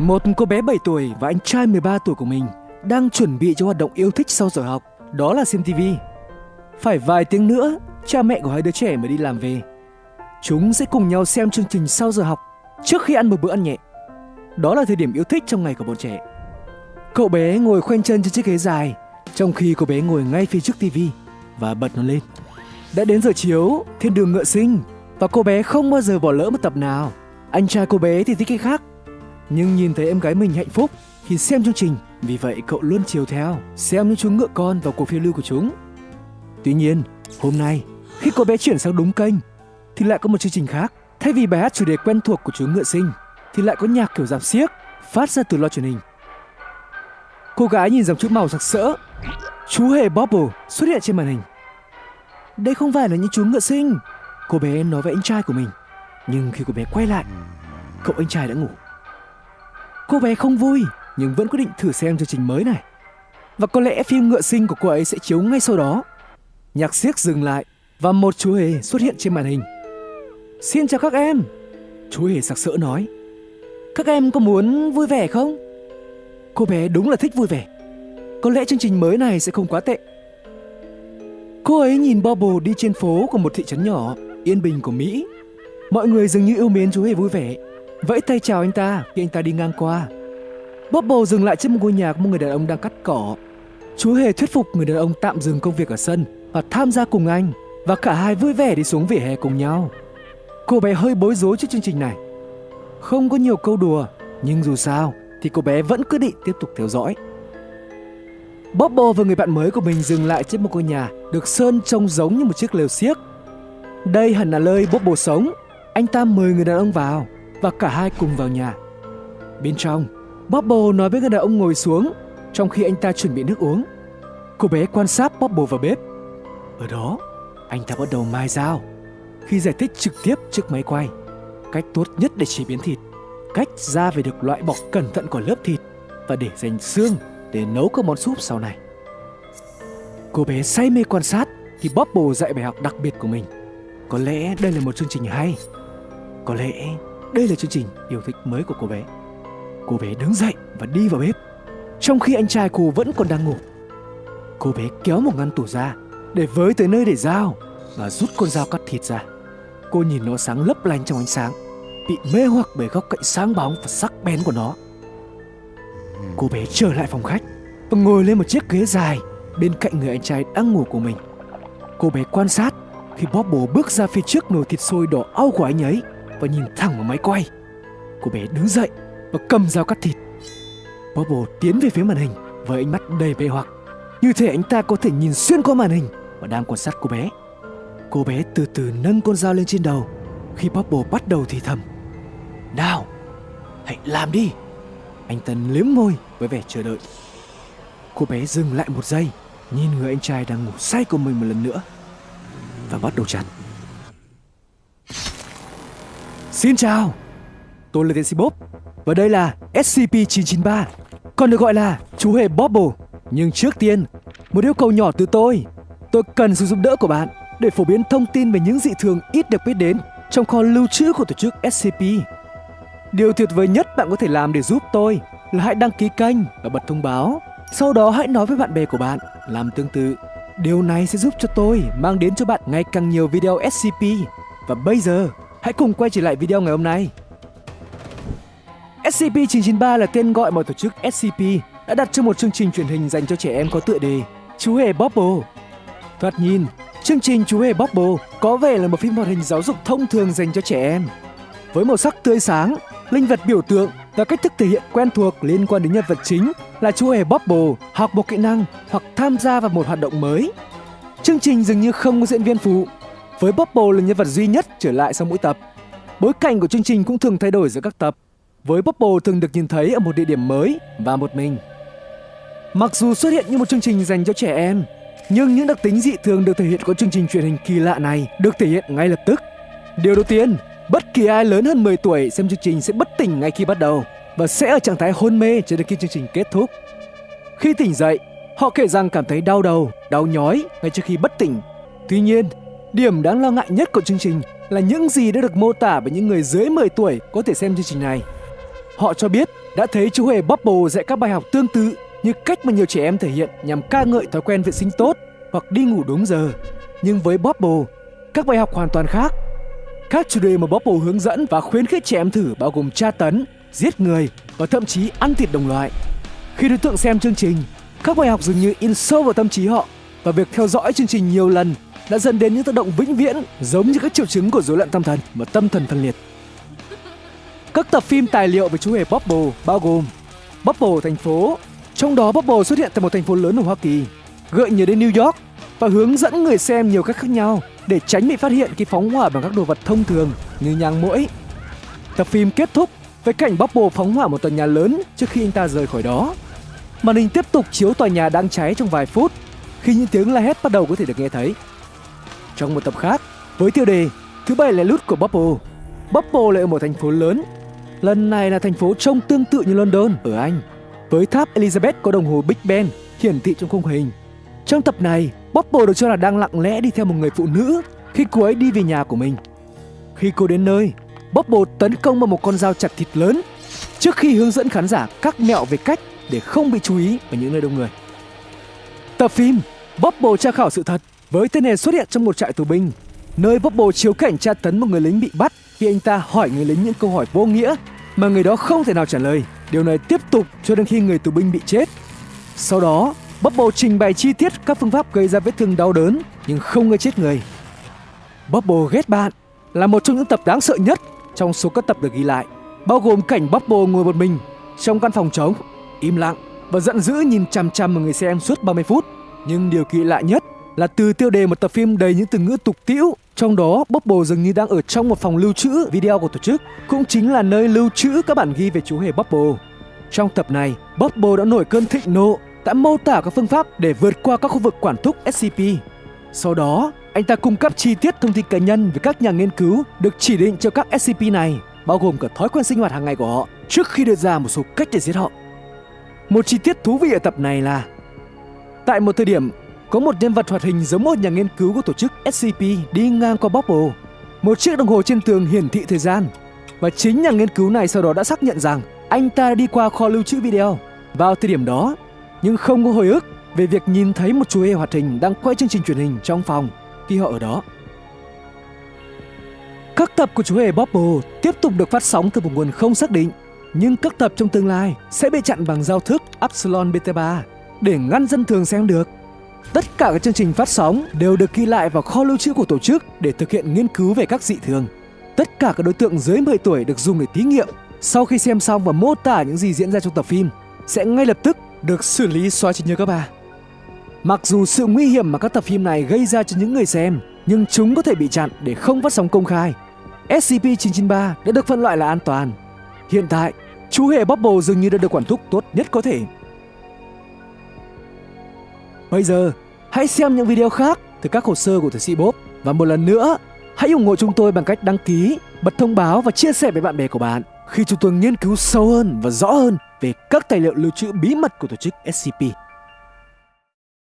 Một cô bé 7 tuổi và anh trai 13 tuổi của mình đang chuẩn bị cho hoạt động yêu thích sau giờ học, đó là xem TV. Phải vài tiếng nữa, cha mẹ của hai đứa trẻ mới đi làm về. Chúng sẽ cùng nhau xem chương trình sau giờ học trước khi ăn một bữa ăn nhẹ. Đó là thời điểm yêu thích trong ngày của bọn trẻ. Cậu bé ngồi khoanh chân trên chiếc ghế dài, trong khi cô bé ngồi ngay phía trước TV và bật nó lên. Đã đến giờ chiếu, thiên đường ngựa sinh và cô bé không bao giờ bỏ lỡ một tập nào. Anh trai cô bé thì thích cái khác, nhưng nhìn thấy em gái mình hạnh phúc khi xem chương trình, vì vậy cậu luôn chiều theo, xem những chú ngựa con vào cuộc phiêu lưu của chúng. Tuy nhiên, hôm nay, khi cô bé chuyển sang đúng kênh, thì lại có một chương trình khác. Thay vì bài hát chủ đề quen thuộc của chú ngựa sinh, thì lại có nhạc kiểu giảm xiếc phát ra từ loa truyền hình. Cô gái nhìn dòng chữ màu sặc sỡ, chú hề Bobble xuất hiện trên màn hình. Đây không phải là những chú ngựa sinh, cô bé nói với anh trai của mình. Nhưng khi cô bé quay lại, cậu anh trai đã ngủ. Cô bé không vui nhưng vẫn quyết định thử xem chương trình mới này. Và có lẽ phim ngựa sinh của cô ấy sẽ chiếu ngay sau đó. Nhạc siếc dừng lại và một chú hề xuất hiện trên màn hình. Xin chào các em, chú hề sặc sỡ nói. Các em có muốn vui vẻ không? Cô bé đúng là thích vui vẻ. Có lẽ chương trình mới này sẽ không quá tệ. Cô ấy nhìn Bobble đi trên phố của một thị trấn nhỏ, yên bình của Mỹ. Mọi người dường như yêu mến chú hề vui vẻ vẫy tay chào anh ta khi anh ta đi ngang qua. Bobble dừng lại trước một ngôi nhà của một người đàn ông đang cắt cỏ. Chú hề thuyết phục người đàn ông tạm dừng công việc ở sân và tham gia cùng anh và cả hai vui vẻ đi xuống vỉa hè cùng nhau. Cô bé hơi bối rối trước chương trình này. Không có nhiều câu đùa, nhưng dù sao thì cô bé vẫn quyết định tiếp tục theo dõi. bobo và người bạn mới của mình dừng lại trước một ngôi nhà được sơn trông giống như một chiếc lều xiếc. Đây hẳn là nơi bobo sống. Anh ta mời người đàn ông vào và cả hai cùng vào nhà. Bên trong, Bobble nói với người đàn ông ngồi xuống trong khi anh ta chuẩn bị nước uống. Cô bé quan sát Bobble vào bếp. Ở đó, anh ta bắt đầu mai dao. Khi giải thích trực tiếp trước máy quay, cách tốt nhất để chế biến thịt, cách da phải được loại bỏ cẩn thận của lớp thịt và để dành xương để nấu các món súp sau này. Cô bé say mê quan sát thì Bobble dạy bài học đặc biệt của mình. Có lẽ đây là một chương trình hay. Có lẽ đây là chương trình yêu thích mới của cô bé. Cô bé đứng dậy và đi vào bếp, trong khi anh trai cô vẫn còn đang ngủ. Cô bé kéo một ngăn tủ ra để với tới nơi để dao và rút con dao cắt thịt ra. Cô nhìn nó sáng lấp lánh trong ánh sáng, bị mê hoặc bởi góc cạnh sáng bóng và sắc bén của nó. Cô bé trở lại phòng khách và ngồi lên một chiếc ghế dài bên cạnh người anh trai đang ngủ của mình. Cô bé quan sát khi Bobble bước ra phía trước nồi thịt sôi đỏ au của anh ấy và nhìn thẳng vào máy quay. Cô bé đứng dậy và cầm dao cắt thịt. Bobble tiến về phía màn hình với ánh mắt đầy mê hoặc. Như thể anh ta có thể nhìn xuyên qua màn hình và đang quan sát cô bé. Cô bé từ từ nâng con dao lên trên đầu khi Bobble bắt đầu thì thầm. Nào, hãy làm đi. Anh ta liếm môi với vẻ chờ đợi. Cô bé dừng lại một giây, nhìn người anh trai đang ngủ say của mình một lần nữa và bắt đầu chặt. Xin chào, tôi là tiến sĩ Bob và đây là SCP-993, còn được gọi là chú hề Bobble. Nhưng trước tiên, một yêu cầu nhỏ từ tôi. Tôi cần sự giúp đỡ của bạn để phổ biến thông tin về những dị thường ít được biết đến trong kho lưu trữ của tổ chức SCP. Điều tuyệt vời nhất bạn có thể làm để giúp tôi là hãy đăng ký kênh và bật thông báo. Sau đó hãy nói với bạn bè của bạn làm tương tự. Điều này sẽ giúp cho tôi mang đến cho bạn ngày càng nhiều video SCP. Và bây giờ, hãy cùng quay trở lại video ngày hôm nay. SCP-993 là tên gọi mà tổ chức SCP đã đặt cho một chương trình truyền hình dành cho trẻ em có tựa đề Chú hề Bobble. Thoạt nhìn, chương trình Chú hề Bobble có vẻ là một phim hoạt hình giáo dục thông thường dành cho trẻ em. Với màu sắc tươi sáng, linh vật biểu tượng và cách thức thể hiện quen thuộc liên quan đến nhân vật chính là chú hề Bobble học một kỹ năng hoặc tham gia vào một hoạt động mới. Chương trình dường như không có diễn viên phụ, với Bubble là nhân vật duy nhất trở lại sau mỗi tập. Bối cảnh của chương trình cũng thường thay đổi giữa các tập, với Bubble thường được nhìn thấy ở một địa điểm mới và một mình. Mặc dù xuất hiện như một chương trình dành cho trẻ em, nhưng những đặc tính dị thường được thể hiện của chương trình truyền hình kỳ lạ này được thể hiện ngay lập tức. Điều đầu tiên, bất kỳ ai lớn hơn 10 tuổi xem chương trình sẽ bất tỉnh ngay khi bắt đầu và sẽ ở trạng thái hôn mê cho đến khi chương trình kết thúc. Khi tỉnh dậy, họ kể rằng cảm thấy đau đầu, đau nhói ngay trước khi bất tỉnh. Tuy nhiên, điểm đáng lo ngại nhất của chương trình là những gì đã được mô tả bởi những người dưới 10 tuổi có thể xem chương trình này. Họ cho biết đã thấy chú hề Bubble dạy các bài học tương tự như cách mà nhiều trẻ em thể hiện nhằm ca ngợi thói quen vệ sinh tốt hoặc đi ngủ đúng giờ. Nhưng với Bubble, các bài học hoàn toàn khác. Các chủ đề mà Bubble hướng dẫn và khuyến khích trẻ em thử bao gồm tra tấn, giết người và thậm chí ăn thịt đồng loại. Khi đối tượng xem chương trình, các bài học dường như in sâu vào tâm trí họ và việc theo dõi chương trình nhiều lần đã dẫn đến những tác động vĩnh viễn giống như các triệu chứng của rối loạn tâm thần và tâm thần phân liệt. Các tập phim tài liệu về chú hề Bubble bao gồm Bubble thành phố, trong đó Bubble xuất hiện tại một thành phố lớn ở Hoa Kỳ, gợi nhớ đến New York và hướng dẫn người xem nhiều cách khác nhau để tránh bị phát hiện khi phóng hỏa bằng các đồ vật thông thường như nhang mũi. Tập phim kết thúc với cảnh Bubble phóng hỏa một tòa nhà lớn trước khi anh ta rời khỏi đó. Màn hình tiếp tục chiếu tòa nhà đang cháy trong vài phút khi những tiếng la hét bắt đầu có thể được nghe thấy. Trong một tập khác, với tiêu đề Thứ bảy là lút của Bubble, Bubble lại ở một thành phố lớn. Lần này là thành phố trông tương tự như London ở Anh, với tháp Elizabeth có đồng hồ Big Ben hiển thị trong khung hình. Trong tập này, Bubble được cho là đang lặng lẽ đi theo một người phụ nữ khi cô ấy đi về nhà của mình. Khi cô đến nơi, Bubble tấn công vào một con dao chặt thịt lớn trước khi hướng dẫn khán giả các mẹo về cách để không bị chú ý ở những nơi đông người. Tập phim Bubble tra khảo sự thật với tên này xuất hiện trong một trại tù binh, nơi Bubble chiếu cảnh tra tấn một người lính bị bắt khi anh ta hỏi người lính những câu hỏi vô nghĩa mà người đó không thể nào trả lời. Điều này tiếp tục cho đến khi người tù binh bị chết. Sau đó, Bubble trình bày chi tiết các phương pháp gây ra vết thương đau đớn nhưng không gây chết người. Bubble ghét bạn là một trong những tập đáng sợ nhất trong số các tập được ghi lại, bao gồm cảnh Bubble ngồi một mình trong căn phòng trống, im lặng và giận dữ nhìn chằm chằm vào người xem suốt 30 phút. Nhưng điều kỳ lạ nhất là từ tiêu đề một tập phim đầy những từ ngữ tục tĩu trong đó Bubble dường như đang ở trong một phòng lưu trữ video của tổ chức cũng chính là nơi lưu trữ các bản ghi về chú hề Bubble. Trong tập này Bubble đã nổi cơn thịnh nộ đã mô tả các phương pháp để vượt qua các khu vực quản thúc SCP sau đó anh ta cung cấp chi tiết thông tin cá nhân về các nhà nghiên cứu được chỉ định cho các SCP này bao gồm cả thói quen sinh hoạt hàng ngày của họ trước khi đưa ra một số cách để giết họ. Một chi tiết thú vị ở tập này là Tại một thời điểm, có một nhân vật hoạt hình giống một nhà nghiên cứu của tổ chức SCP đi ngang qua Bobble. Một chiếc đồng hồ trên tường hiển thị thời gian. Và chính nhà nghiên cứu này sau đó đã xác nhận rằng anh ta đi qua kho lưu trữ video vào thời điểm đó, nhưng không có hồi ức về việc nhìn thấy một chú hề hoạt hình đang quay chương trình truyền hình trong phòng khi họ ở đó. Các tập của chú hề Bobble tiếp tục được phát sóng từ một nguồn không xác định, nhưng các tập trong tương lai sẽ bị chặn bằng giao thức Epsilon Beta 3 để ngăn dân thường xem được. Tất cả các chương trình phát sóng đều được ghi lại vào kho lưu trữ của tổ chức để thực hiện nghiên cứu về các dị thường. Tất cả các đối tượng dưới 10 tuổi được dùng để thí nghiệm. Sau khi xem xong và mô tả những gì diễn ra trong tập phim, sẽ ngay lập tức được xử lý xóa trí nhớ các bà. Mặc dù sự nguy hiểm mà các tập phim này gây ra cho những người xem, nhưng chúng có thể bị chặn để không phát sóng công khai. SCP-993 đã được phân loại là an toàn. Hiện tại, chú hề Bubble dường như đã được quản thúc tốt nhất có thể Bây giờ, hãy xem những video khác từ các hồ sơ của Thầy sĩ Bob. Và một lần nữa, hãy ủng hộ chúng tôi bằng cách đăng ký, bật thông báo và chia sẻ với bạn bè của bạn khi chúng tôi nghiên cứu sâu hơn và rõ hơn về các tài liệu lưu trữ bí mật của tổ chức SCP.